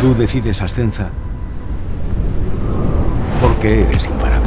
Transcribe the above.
Tú decides ascensa, porque eres imparable.